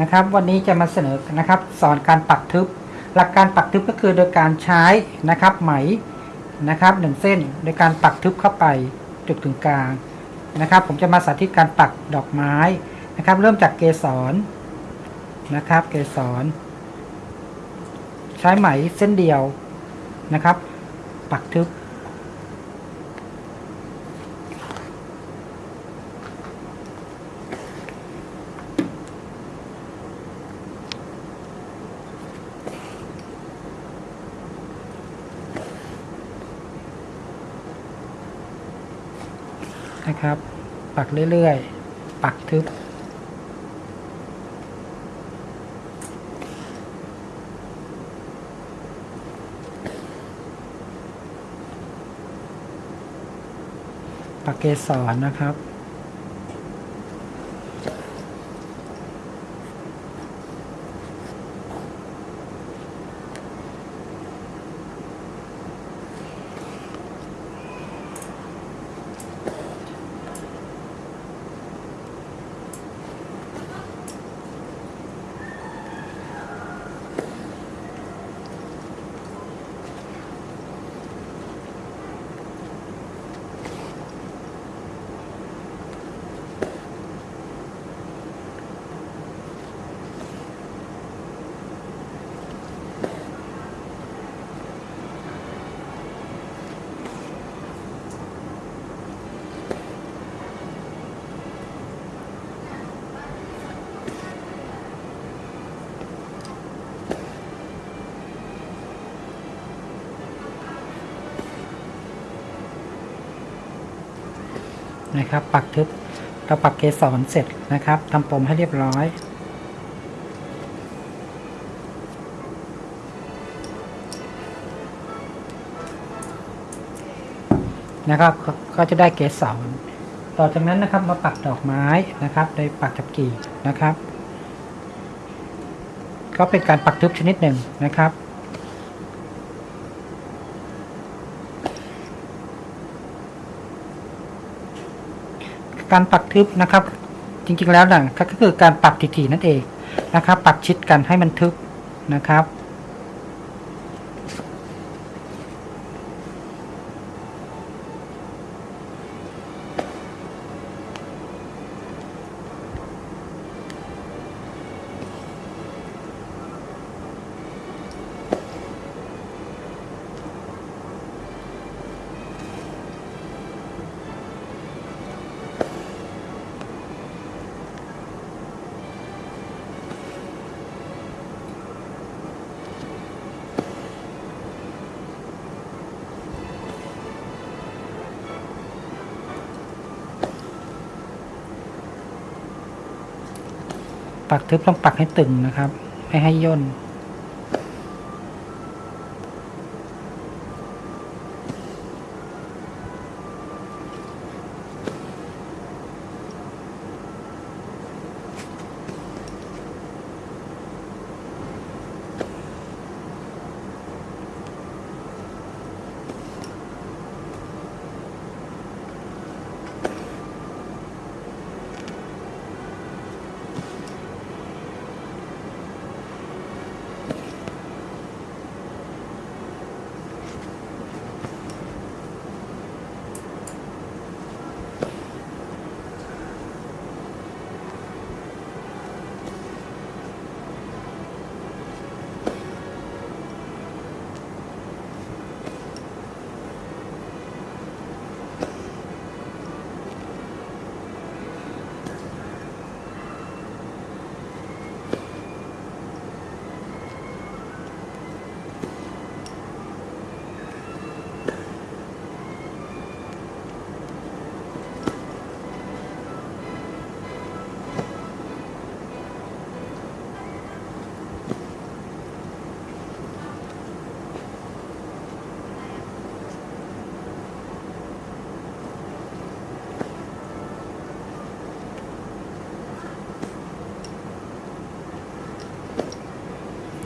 นะครับวันนี้จะมาเสนอนะครับสอนการปักทึบ หลักการปักทึบก็คือโดยการใช้นะครับไหมนะครับหนึ่งเส้นโดยการปักทึบเข้าไปจุดถึงกลางนะครับ ผมจะมาสาธิตการปักดอกไม้นะครับ เริ่มจากเกสรนะครับ เกสรใช้ไหมเส้นเดียวนะครับ ปักทึบ นะครับ ปักเรื่อยๆ ปักทึบ ปักเกสรนะครับ นะครับ ปักทึบเราปักเกสรเสร็จนะครับทำปมให้เรียบร้อยนะครับก็จะได้เกสรต่อจากนั้นนะครับมาปักดอกไม้นะครับโดยปักจับกี่นะครับ ก็เป็นการปักทึบชนิดหนึ่งนะครับ การปักทึบนะครับ จริงๆแล้วนะก็คือการปักถี่ๆนั่นเองนะครับ ปักชิดกันให้มันทึบนะครับ ปักทึบต้องปักให้ตึงนะครับ ไม่ให้ย่น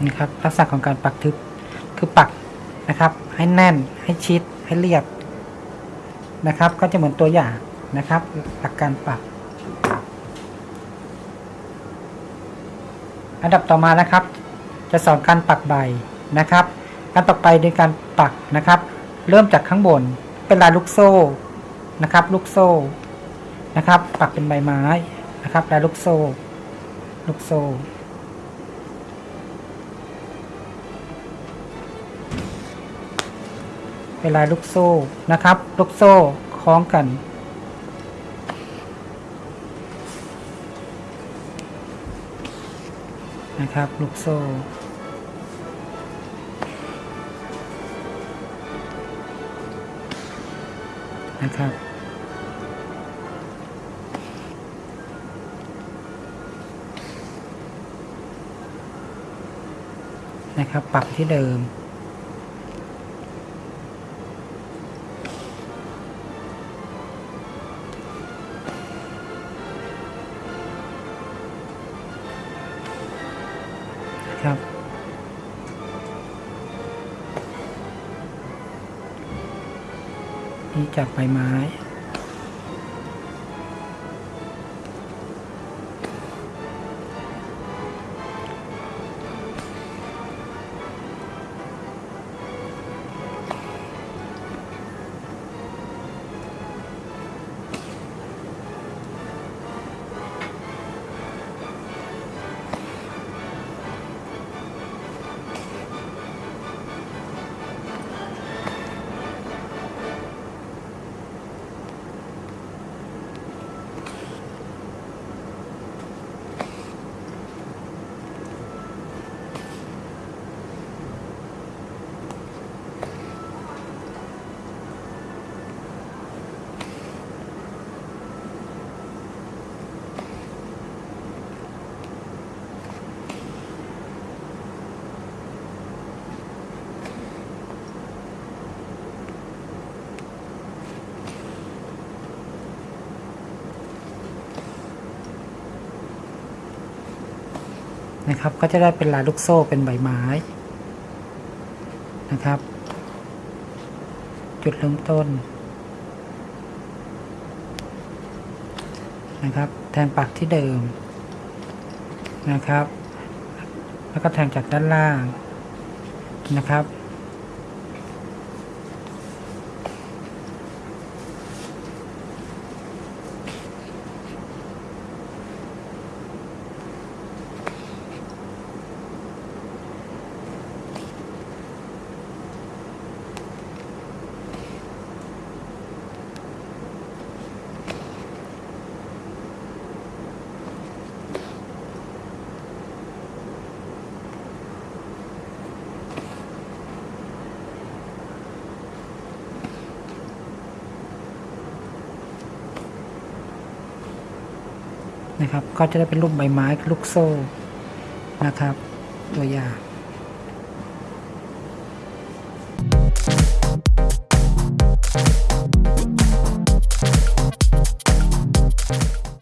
นะครับลักษณะของการปักทึบคือปักนะครับ ให้แน่นให้ชิดให้เรียบนะครับ ก็จะเหมือนตัวอย่างนะครับ หลักการปัก อันดับต่อมานะครับ จะสอนการปักใบนะครับ การปักใบโดยการปักนะครับ เริ่มจากข้างบนเป็นลายลูกโซ่นะครับ ลูกโซ่นะครับ ปักเป็นใบไม้นะครับลายลูกโซ่ ลูกโซ่ เป็นลายลูกโซ่นะครับ ลูกโซ่คล้องกัน นะครับ ลูกโซ่นะครับนะครับปักที่เดิม ที่จากใบไม้ นะครับ ก็จะได้เป็นลายลูกโซ่เป็นใบไม้นะครับ จุดเริ่มต้นนะครับ แทงปักที่เดิมนะครับ แล้วก็แทงจากด้านล่างนะครับ นะครับ ก็จะได้เป็นรูปใบไม้ลูกโซ่นะครับ ตัวอย่าง